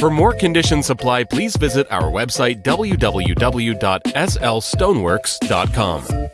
For more condition supply, please visit our website www.slstoneworks.com.